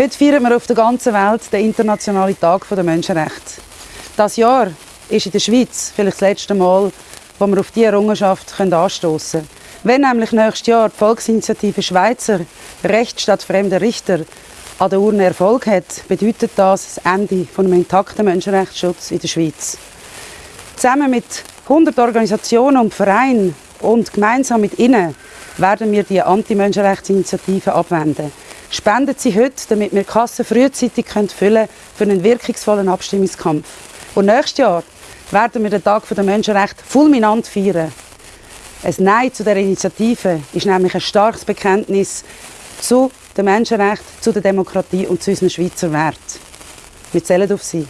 Heute feiern wir auf der ganzen Welt den Internationalen Tag der Menschenrechte. Das Jahr ist in der Schweiz vielleicht das letzte Mal, wo wir auf diese Errungenschaft anstoßen können. Wenn nämlich nächstes Jahr die Volksinitiative Schweizer Recht statt fremder Richter an der Urne Erfolg hat, bedeutet das das Ende von einem intakten Menschenrechtsschutz in der Schweiz. Zusammen mit 100 Organisationen und Vereinen und gemeinsam mit ihnen werden wir die Anti-Menschenrechtsinitiative abwenden. Spenden Sie heute, damit wir die Kassen frühzeitig füllen können für einen wirkungsvollen Abstimmungskampf. Und nächstes Jahr werden wir den Tag der Menschenrechte fulminant feiern. Ein Nein zu der Initiative ist nämlich ein starkes Bekenntnis zu den Menschenrechten, zu der Demokratie und zu unseren Schweizer Werten. Wir zählen auf Sie.